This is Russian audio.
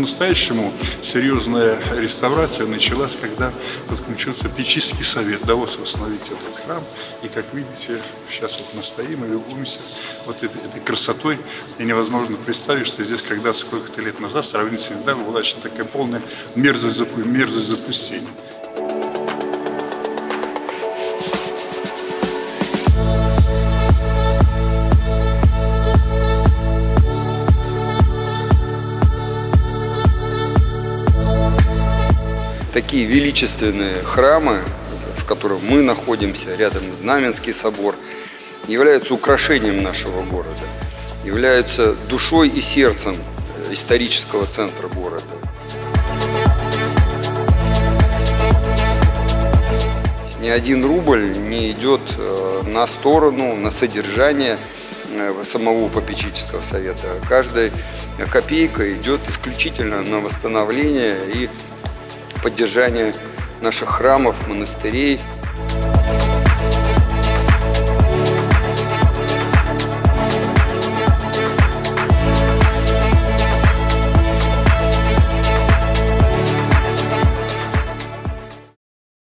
по-настоящему серьезная реставрация началась, когда подключился Печийский совет, удалось восстановить этот храм. И, как видите, сейчас вот мы стоим и любуемся вот этой, этой красотой. И невозможно представить, что здесь когда сколько-то лет назад, сравнительно недавно, была очень такая полная мерзость, мерзость запустения. Такие величественные храмы, в которых мы находимся, рядом Знаменский собор, являются украшением нашего города, являются душой и сердцем исторического центра города. Ни один рубль не идет э, на сторону, на содержание э, самого попечительского совета. Каждая копейка идет исключительно на восстановление и поддержание наших храмов, монастырей,